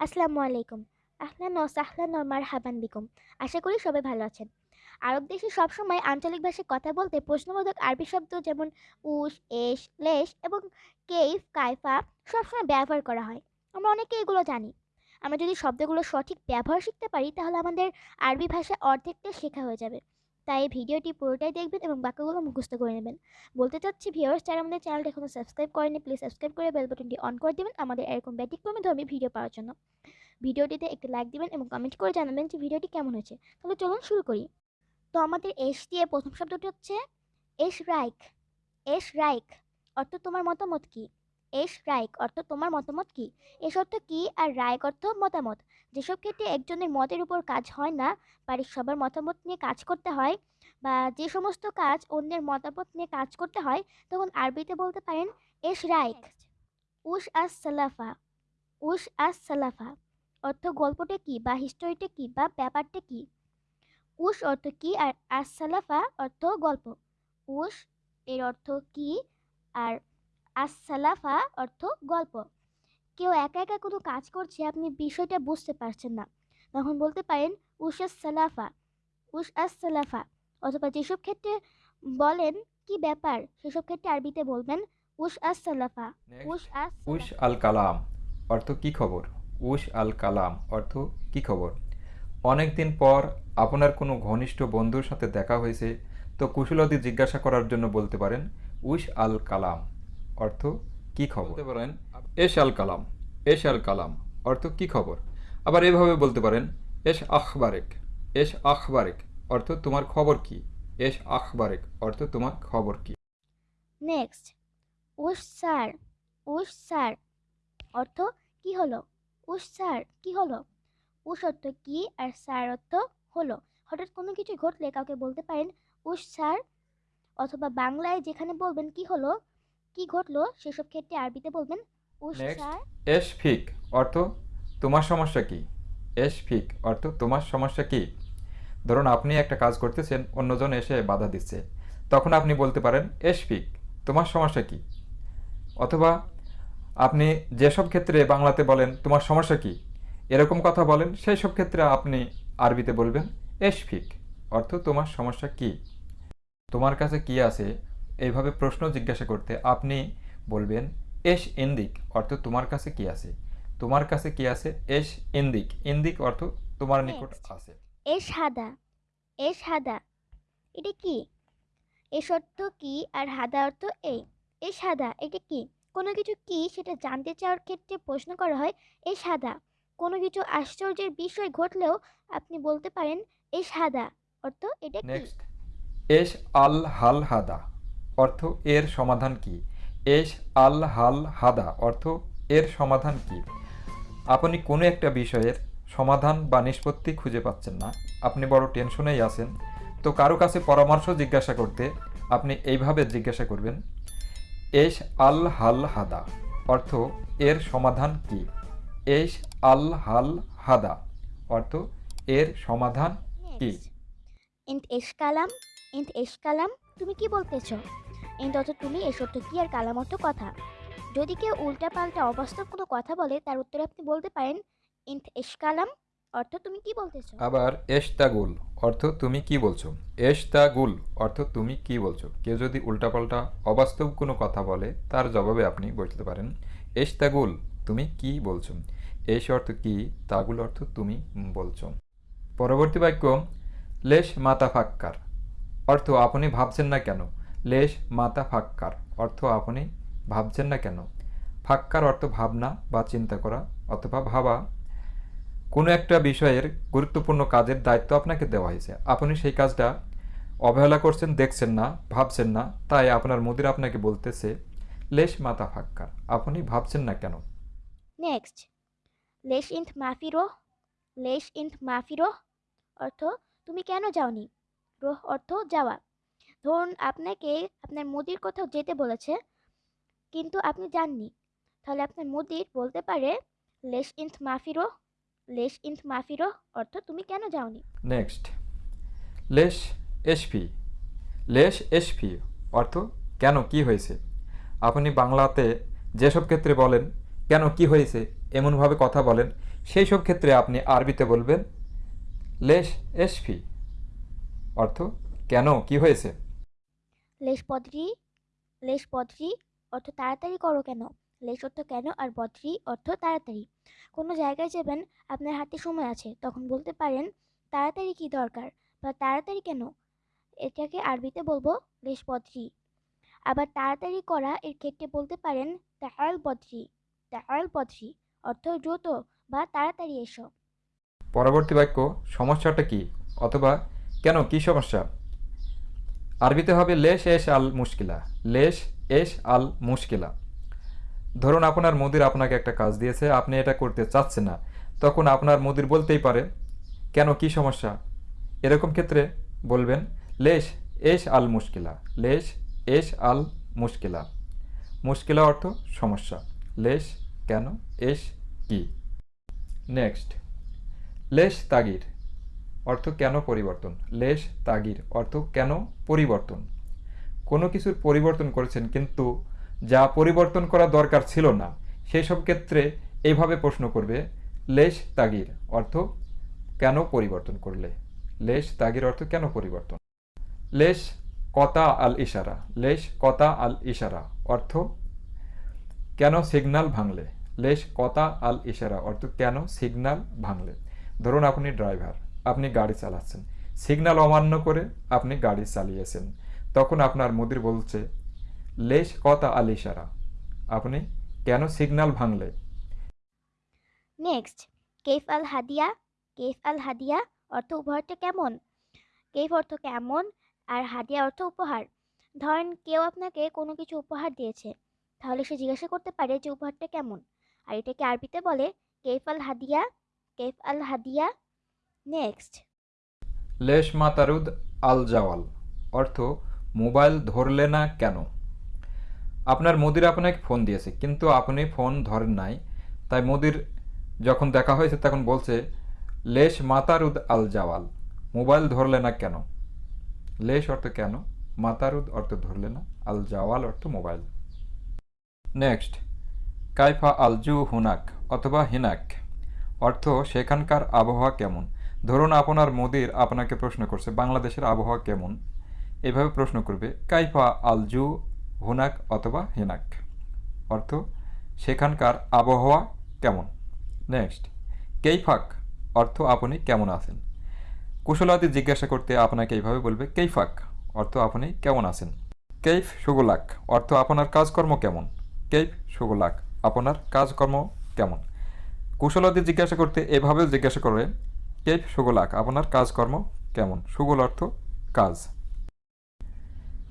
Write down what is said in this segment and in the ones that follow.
আসসালামু আলাইকুম। আহলান ও সাহলান ও মারহাবান বিকুম। আশা করি সবাই ভালো আছেন। আরব দেশে সবসময় আঞ্চলিক ভাষায় কথা বলতে প্রশ্নবোধক আরবি শব্দ যেমন উস এশ লেশ এবং কেইফ, কাইফা সবসময় ব্যবহার করা হয়। আমরা অনেকে এগুলো জানি। আমরা যদি শব্দগুলো সঠিক ব্যবহার শিখতে পারি তাহলে আমাদের আরবি ভাষা অর্ধেকটা শেখা হয়ে যাবে। তাই ভিডিওটি পুরোটাই দেখবেন এবং বাক্যগুলো মুখস্থ করে নেবেন। বলতে চাচ্ছি ভিউয়ার্স যারা আমাদের চ্যানেলটা এখনও সাবস্ক্রাইব করেনি প্লিজ সাবস্ক্রাইব করে বেল বাটনটি অন করে দেবেন আমাদের এরকম ব্যতিক্রমী ধর্মী ভিডিও পাওয়ার জন্য। ভিডিওটিতে একটি লাইক দিবেন এবং কমেন্ট করে জানাবেন যে ভিডিওটি কেমন হয়েছে। তাহলে চলুন শুরু করি। তো আমাদের এস দিয়ে প্রথম শব্দটি হচ্ছে, এস রাইক এস রাইক অর্থ তোমার মতামত কি? এস রাইক অর্থ তোমার মতামত কি? এস অর্থ কি আর রাইক অর্থ মতামত? যেসব ক্ষেত্রে একজনের মতের উপর কাজ হয় না বাড়ির সবার মতামত নিয়ে কাজ করতে হয় বা যে সমস্ত কাজ অন্যের মতামত নিয়ে কাজ করতে হয় তখন আরবিতে বলতে পারেন এস রাইক উস আস সালাফা। উস আস সালাফা। অর্থ গল্পটা কি বা হিস্টোরিটা কি বা ব্যাপারটা কি? উস অর্থ কি আর আস সালাফা অর্থ গল্প। উস এর অর্থ কি আর আস সালাফা অর্থ গল্প। কেউ একা একা কোনো কাজ করছে আপনি বিষয়টা বুঝতে পারছেন না। তখন বলতে পারেন উস সালাফা। উস সালাফা। অথবা যেসব ক্ষেত্রে বলেন কি ব্যাপার? সেসব ক্ষেত্রে আরবিতে বলবেন উস সালাফা। উস আস উশ আল কালাম। অর্থ কি খবর? উশ আল কালাম। অর্থ কি খবর? অনেক দিন পর আপনার কোনো ঘনিষ্ঠ বন্ধুর সাথে দেখা হয়েছে তো কুশলতি জিজ্ঞাসা করার জন্য বলতে পারেন উশ আল কালাম। অর্থ কি খবর? বলতে পারেন এশ আল কালাম এশ আল কালাম অর্থ কি খবর? আবার এভাবে বলতে পারেন এশ আখবারেক এশ আখবারেক অর্থ তোমার খবর কি? এশ আখবারেক অর্থ তোমার খবর কি? নেক্সট উস স্যার উস স্যার অর্থ কি হলো? উস স্যার কি হলো? উস অর্থ কি আর স্যার অর্থ হলো? হঠাৎ কোনো কিছু ঘটলে কাউকে বলতে পারেন উস স্যার অথবা বাংলায় যেখানে বলবেন কি হলো কি ঘটলো? সেসব ক্ষেত্রে আরবিতে বলবেন? উস Next. এশ ফিক অর্থ তোমার সমস্যা কি? এশ ফিক অর্থ তোমার সমস্যা কি? ধরুন আপনি একটা কাজ করতেছেন অন্যজন এসে বাধা দিচ্ছে। তখন আপনি বলতে পারেন এশ ফিক তোমার সমস্যা কি? অথবা আপনি যেসব ক্ষেত্রে বাংলাতে বলেন তোমার সমস্যা কি? এরকম কথা বলেন সেই সব ক্ষেত্রে আপনি আরবিতে বলবেন এশ ফিক অর্থ তোমার সমস্যা কি? তোমার কাছে কি আছে? এইভাবে প্রশ্ন জিজ্ঞাসা করতে আপনি বলবেন এস ইন্দিক অর্থ তোমার কাছে কি আছে? তোমার কাছে কি আছে? এস ইন্দিক। ইন্দিক অর্থ তোমার নিকট. আছে। এস হাদা। এস হাদা। এটা কি? এস অর্থ কি আর হাদা অর্থ এই? এস হাদা এটা কি? কোনো কিছু কি সেটা জানতে চাওয়ার ক্ষেত্রে প্রশ্ন করা হয় এস হাদা। কোনো কিছু আশ্চর্যের বিষয় ঘটলেও আপনি বলতে পারেন এস হাদা। অর্থ এটা কি? নেক্সট এশ আল হাল হাদা। অর্থ এর সমাধান কি? এশ আল হাল হাদা অর্থ এর সমাধান কি? আপনি কোনো একটা বিষয়ের সমাধান বা নিষ্পত্তি খুঁজে পাচ্ছেন না। আপনি বড় টেনশনেই আছেন। তো কারও কাছে পরামর্শ জিজ্ঞাসা করতে আপনি এইভাবে জিজ্ঞাসা করবেন এশ আল হাল হাদা অর্থ এর সমাধান কি? এশ আল হাল হাদা অর্থ এর সমাধান কি? এস কালাম এস কালাম, তুমি কি বলতেছ? অর্থ তুমি এস অর্থ কি আর কালাম অর্থ কথা। যদি কেউ উল্টা পাল্টা অবাস্তব কোনো কথা বলে, তার উত্তরে আপনি বলতে পারেন ইন্ট এস কালাম অর্থ তুমি কি বলতেছো? আবার এশতাগুল অর্থ তুমি কি বলছো? এশতাগুল অর্থ তুমি কি বলছো? কেউ যদি উল্টাপাল্টা অবাস্তব কোনো কথা বলে, তার জবাবে আপনি বলতে পারেন এশতাগুল তুমি কি বলছো? এস অর্থ কি তাগুল অর্থ তুমি বলছো। পরবর্তী বাক্য, লেশ মাতা ফাক্কার অর্থ আপনি ভাবছেন না কেন? লেশ মাতা ফাক্কার, অর্থ আপনি ভাবছেন না কেন? ফাক্কার অর্থ ভাবনা বা চিন্তা করা, অথবা ভাবা। কোনো একটা বিষয়ের গুরুত্বপূর্ণ কাজের দায়িত্ব আপনাকে দেওয়া হয়েছে। আপনি সেই কাজটা অবহেলা করছেন, দেখছেন না, ভাবছেন না, তাই আপনার মুদির আপনাকে বলতেছে, লেশ মাতা ফাক্কার, আপনি ভাবছেন না কেন? নেক্সট লেশ ইন্ট মাফিরো লেশ ইন্ট মাফিরো অর্থ তুমি কেন যাওনি? রোহ অর্থ যাওয়া। ধরুন আপনাকে আপনার মুদির কোথাও যেতে বলেছে, কিন্তু আপনি যাননি। তাহলে আপনার মুদির বলতে পারে, লেশ ইন্থ মাফিরো, লেশ ইন্থ মাফিরো অর্থ তুমি কেন যাওনি? নেক্সট লেশ এসপি। লেশ এসপি, অর্থ কেন কি হয়েছে? আপনি বাংলাতে যেসব ক্ষেত্রে বলেন, কেন কি হয়েছে, এমনভাবে কথা বলেন সেই সব ক্ষেত্রে আপনি আরবিতে বলবেন, লেশ এসফি অর্থ কেন কি হয়েছে? লেশ বদ্রি লেশ বদ্রি অর্থ তাড়াতাড়ি করো কেন? লেশ অর্থ কেন আর বদ্রি অর্থ তাড়াতাড়ি? কোনো জায়গায় যাবেন, আপনার হাতে সময় আছে, তখন বলতে পারেন, তাড়াতাড়ি কি দরকার বা তাড়াতাড়ি কেন? এটাকে আরবিতে বলব লেশ বদ্রি আবার তাড়াতাড়ি করা এর ক্ষেত্রে বলতে পারেন তাহাল বদ্রি তাহাল বদ্রি অর্থ দ্রুত বা তাড়াতাড়ি এসো। পরবর্তী বাক্য, সমস্যাটা কি? অথবা, কেন? কি সমস্যা? আরবিতে হবে লেশ এশ আল মুশকিলা। লেশ এশ আল মুশকিলা। ধরুন আপনার মুদির আপনাকে একটা কাজ দিয়েছে, আপনি এটা করতে চাচ্ছেন না, তখন আপনার মুদির বলতেই পারে, কেন, কি সমস্যা? এরকম ক্ষেত্রে বলবেন, লেশ এশ আল মুশকিলা, লেশ এশ আল মুশকিলা। মুশকিলা অর্থ সমস্যা। লেশ কেন, এশ কি? নেক্সট। লেশ তাগির অর্থ কেন পরিবর্তন? লেশ, তাগির, অর্থ কেন পরিবর্তন? কোনো কিছুর পরিবর্তন করেছেন কিন্তু যা পরিবর্তন করা দরকার ছিল না। সেই সব ক্ষেত্রে এইভাবে প্রশ্ন করবে, লেশ, তাগির, অর্থ কেন পরিবর্তন করলে? লেশ, তাগির, অর্থ কেন পরিবর্তন? লেশ কতা আল ইশারা, লেশ কতা আল ইশারা, অর্থ কেন সিগনাল ভাঙলে? লেশ কতা আল ইশারা, অর্থ কেন সিগনাল ভাঙলে? ধরুন আপনি ড্রাইভার। আপনি গাড়ি চালাচ্ছেন। সিগনাল অমান্য করে আপনি গাড়ি চালিয়েছেন। তখন আপনার মুদির বলছে, লেশ কথা আল ইশারা আপনি কেন সিগনাল ভাঙলে? নেক্সট কেফ আল হাদিয়া, কেফ আল হাদিয়া অর্থ উপহারটা কেমন? কেফ অর্থ কেমন আর হাদিয়া অর্থ উপহার? ধরেন কেউ আপনাকে কোনো কিছু উপহার দিয়েছে, তাহলে সে জিজ্ঞাসা করতে পারে যে উপহারটা কেমন। আর এটাকে আরবিতে বলে, কেফ আল হাদিয়া, কেফ আল হাদিয়া নেক্সট লেশ মাতারুদ আল জাওয়াল অর্থ, মোবাইল ধরলে না কেন? আপনার মোদির আপনাকে ফোন দিয়েছে, কিন্তু আপনি ফোন ধরেন নাই। তাই মোদির যখন দেখা হয়েছে, তখন বলছে, লেশ মাতারুদ আল জাওয়াল মোবাইল ধরলে না কেন? লেশ অর্থ কেন? মাতারুদ অর্থ ধরলে না আল জাওয়াল অর্থ মোবাইল। নেক্সট কাইফা আলজু হুনাক অথবা হিনাক, অর্থ, সেখানকার আবহাওয়া কেমন? ধরুন আপনার মোদির আপনাকে প্রশ্ন করছে, বাংলাদেশের আবহাওয়া কেমন? এভাবে প্রশ্ন করবে, কাইফা আলজু, হুনাক অথবা হিনাক? অর্থ, সেখানকার আবহাওয়া কেমন? নেক্সট কেইফাক? অর্থ, আপনি কেমন আছেন? কুশলাদি জিজ্ঞাসা করতে আপনাকে এইভাবে বলবে, কেইফাক? অর্থ, আপনি কেমন আছেন? কেইফ সুগুলাক? অর্থ, আপনার কাজকর্ম কেমন? কেইফ সুগুলাক? আপনার কাজকর্ম কেমন? কুশলাদি জিজ্ঞাসা করতে এভাবেও জিজ্ঞাসা করে কেইফ সুগুলাক, আপনার কাজকর্ম কেমন? সুগুল অর্থ কাজ।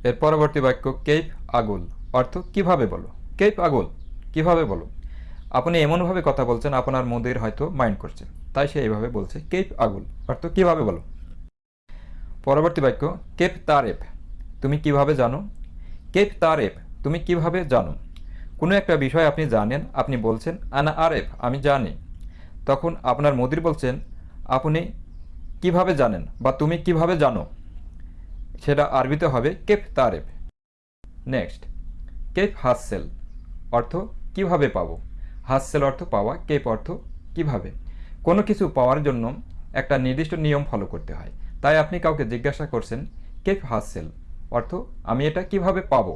এর পরবর্তী বাক্য কেইফ আগুল। অর্থ কীভাবে বলো? কেইফ আগুল, কীভাবে বলো? আপনি এমনভাবে কথা বলছেন, আপনার মন্দির হয়তো মাইন্ড করছে। তাই সে এইভাবে বলছে, কেপ আগুল। অর্থ কীভাবে বলো? পরবর্তী বাক্য, কেপ তারেপ। তুমি কীভাবে জানো? কেপ তারেপ, তুমি কীভাবে জানো? কোনো একটা বিষয় আপনি জানেন, আপনি বলছেন, আনা আরেফ আমি জানি। তখন আপনার মোদির বলছেন আপনি কীভাবে জানেন বা তুমি কীভাবে জানো? সেটা আরবিতে হবে কেপ তারেফ। নেক্সট কেপ হাসসেল অর্থ কীভাবে পাবো? হাসসেল অর্থ পাওয়া কেপ অর্থ কীভাবে? কোনো কিছু পাওয়ার জন্য একটা নির্দিষ্ট নিয়ম ফলো করতে হয়। তাই আপনি কাউকে জিজ্ঞাসা করছেন কেপ হাসসেল অর্থ আমি এটা কীভাবে পাবো?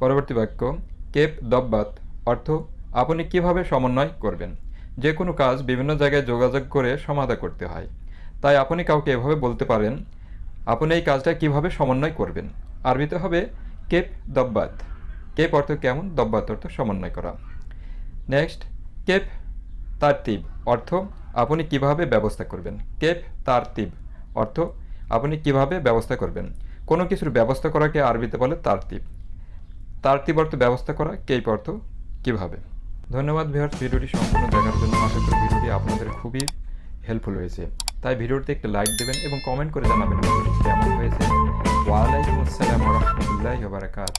পরবর্তী বাক্য কেপ দব্বাত অর্থ আপনি কীভাবে সমন্বয় করবেন? যে কোনো কাজ বিভিন্ন জায়গায় যোগাযোগ করে সমাধা করতে হয়। তাই আপনি কাউকে এভাবে বলতে পারেন, আপনি এই কাজটা কীভাবে সমন্বয় করবেন? আরবিতে হবে, কেপ দব্বাত। কেপ অর্থ কেমন? দব্বাত অর্থ সমন্বয় করা। নেক্সট, কেপ তারতিব। অর্থ, আপনি কীভাবে ব্যবস্থা করবেন? কেপ তারতিব অর্থ, আপনি কীভাবে ব্যবস্থা করবেন? কোনো কিছুর ব্যবস্থা করাকে আরবিতে বলে তারতিব। তারতিব অর্থ ব্যবস্থা করা, কেপ অর্থ, কীভাবে? ধন্যবাদ ভিউয়ার্স, ভিডিওটি সম্পূর্ণ দেখার জন্য আশা করি ভিডিওটি আপনাদের খুবই হেল্পফুল হয়েছে। তাই ভিডিওটিতে একটি লাইক দেবেন এবং কমেন্ট করে জানাবেন কেমন হয়েছে। ওয়ালাইকুম আসসালাম রহমতুল্লাহ বারাকাত